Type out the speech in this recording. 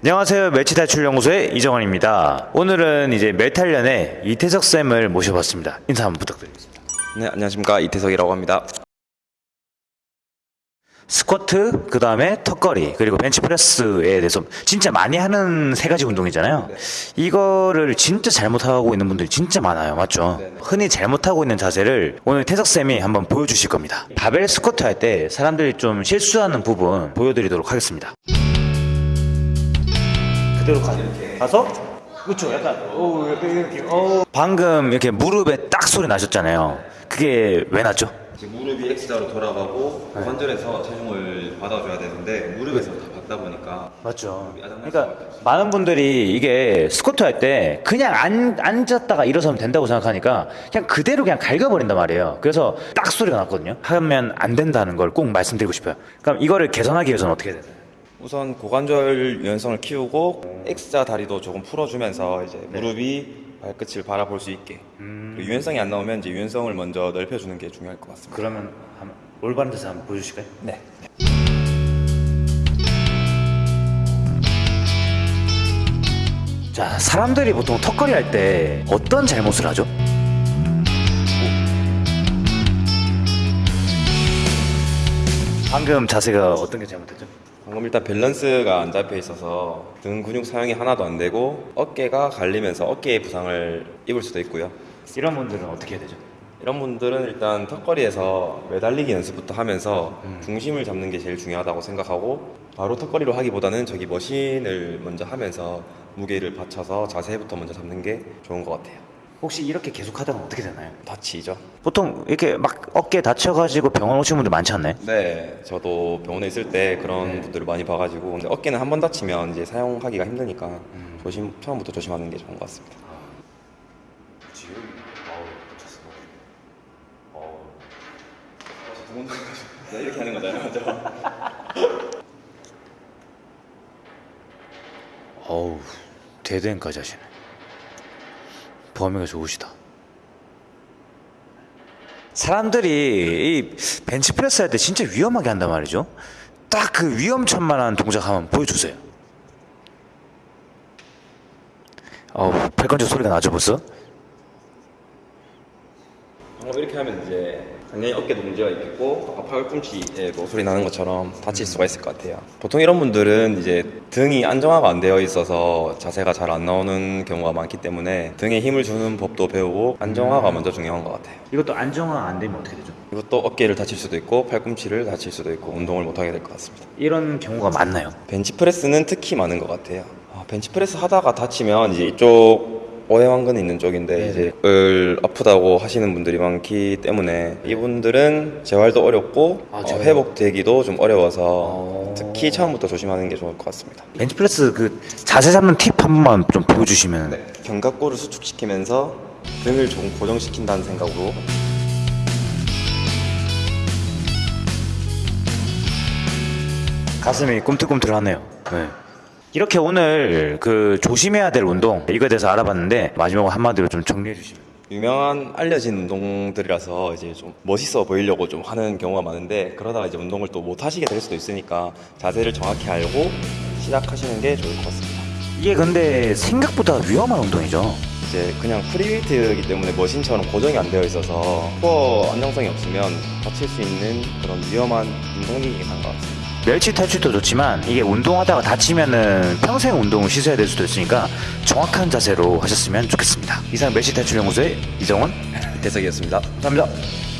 안녕하세요. 멸치 탈출 연구소의 이정원입니다. 오늘은 이제 멸탈련의 이태석 쌤을 모셔봤습니다. 인사 한번 부탁드리겠습니다. 네, 안녕하십니까 이태석이라고 합니다. 스쿼트, 그 다음에 턱걸이, 그리고 벤치프레스에 대해서 진짜 많이 하는 세 가지 운동이잖아요. 이거를 진짜 잘못하고 있는 분들이 진짜 많아요. 맞죠? 흔히 잘못하고 있는 자세를 오늘 태석쌤이 한번 보여주실 겁니다. 바벨 스쿼트 할 때 사람들이 좀 실수하는 부분 보여드리도록 하겠습니다. 그대로 가, 가서 그렇죠. 약간 오 이렇게 이렇게 어. 방금 이렇게 무릎에 딱 소리 나셨잖아요. 그게 왜 났죠? 지금 무릎이 X자로 돌아가고 관절에서 체중을 받아줘야 되는데 무릎에서 다 받다 보니까 맞죠. 그러니까. 많은 분들이 이게 스쿼트 할 때 그냥 안, 앉았다가 일어서면 된다고 생각하니까 그냥 그대로 그냥 갈겨버린단 말이에요. 그래서 딱 소리가 났거든요. 하면 안 된다는 걸 꼭 말씀드리고 싶어요. 그럼 이거를 개선하기 위해서는 어떻게 해야 되나요? 우선 고관절 유연성을 키우고 X자 다리도 조금 풀어주면서 이제 무릎이 발끝을 바라볼 수 있게 그리고 유연성이 안 나오면 이제 유연성을 먼저 넓혀주는 게 중요할 것 같습니다. 그러면 한번 올바른 데서 한번 보여주실까요? 네. 자, 사람들이 보통 턱걸이 할 때 어떤 잘못을 하죠? 방금 자세가 어떤 게 잘못했죠? 방금 일단 밸런스가 안 잡혀 있어서 등 근육 사용이 하나도 안 되고 어깨가 갈리면서 어깨에 부상을 입을 수도 있고요. 이런 분들은 어떻게 해야 되죠? 이런 분들은 일단 턱걸이에서 매달리기 연습부터 하면서 중심을 잡는 게 제일 중요하다고 생각하고 바로 턱걸이로 하기보다는 저기 머신을 먼저 하면서 무게를 받쳐서 자세부터 먼저 잡는 게 좋은 것 같아요. 혹시 이렇게 계속 하다가 어떻게 되나요? 다치죠? 보통 이렇게 막 어깨 다쳐가지고 병원 오시는 분들 많지 않나요? 네, 저도 병원에 있을 때 그런 분들을 많이 봐가지고 근데 어깨는 한 번 다치면 이제 사용하기가 힘드니까 조심 처음부터 조심하는 게 좋은 것 같습니다. 지금 어우 다쳤어. 네, 이렇게 하는 거잖아요? 어우 대대인까지 하시네. 범위가 좋으시다. 사람들이 이 벤치프레스 할 때 진짜 위험하게 한단 말이죠. 딱 그 위험천만한 동작 한번 보여주세요. 어우 팔꿈치 소리가 나죠 벌써? 방금 이렇게 하면 이제 당연히 어깨도 문제가 있겠고 아까 팔꿈치에도 소리 나는 것처럼 다칠 수가 있을 것 같아요. 보통 이런 분들은 이제 등이 안정화가 안 되어 있어서 자세가 잘 안 나오는 경우가 많기 때문에 등에 힘을 주는 법도 배우고 안정화가 먼저 중요한 것 같아요. 이것도 안정화 안 되면 어떻게 되죠? 이것도 어깨를 다칠 수도 있고 팔꿈치를 다칠 수도 있고 운동을 못 하게 될 것 같습니다. 이런 경우가 많나요? 벤치프레스는 특히 많은 것 같아요. 아, 벤치프레스 하다가 다치면 이제 이쪽 어해왕근 있는 쪽인데 네네. 이제 을 아프다고 하시는 분들이 많기 때문에 이분들은 재활도 어렵고 아, 어. 회복되기도 좀 어려워서 어. 특히 처음부터 조심하는 게 좋을 것 같습니다. 벤치프레스 그 자세 잡는 팁 한 번만 좀 보여주시면 네, 견갑골을 수축시키면서 등을 조금 고정시킨다는 생각으로 가슴이 꿈틀꿈틀하네요. 네. 이렇게 오늘 그 조심해야 될 운동 이거에 대해서 알아봤는데 마지막으로 한마디로 좀 정리해 주시면 유명한 알려진 운동들이라서 이제 좀 멋있어 보이려고 좀 하는 경우가 많은데 그러다가 이제 운동을 또 못 하시게 될 수도 있으니까 자세를 정확히 알고 시작하시는 게 좋을 것 같습니다. 이게 근데 생각보다 위험한 운동이죠. 이제 그냥 프리웨이트이기 때문에 머신처럼 고정이 안 되어 있어서 코어 안정성이 없으면 다칠 수 있는 그런 위험한 운동이긴 한 것 같습니다. 멸치 탈출도 좋지만 이게 운동하다가 다치면은 평생 운동을 쉬셔야 될 수도 있으니까 정확한 자세로 하셨으면 좋겠습니다. 이상 멸치 탈출 연구소의 이정원 이태석이었습니다. 감사합니다.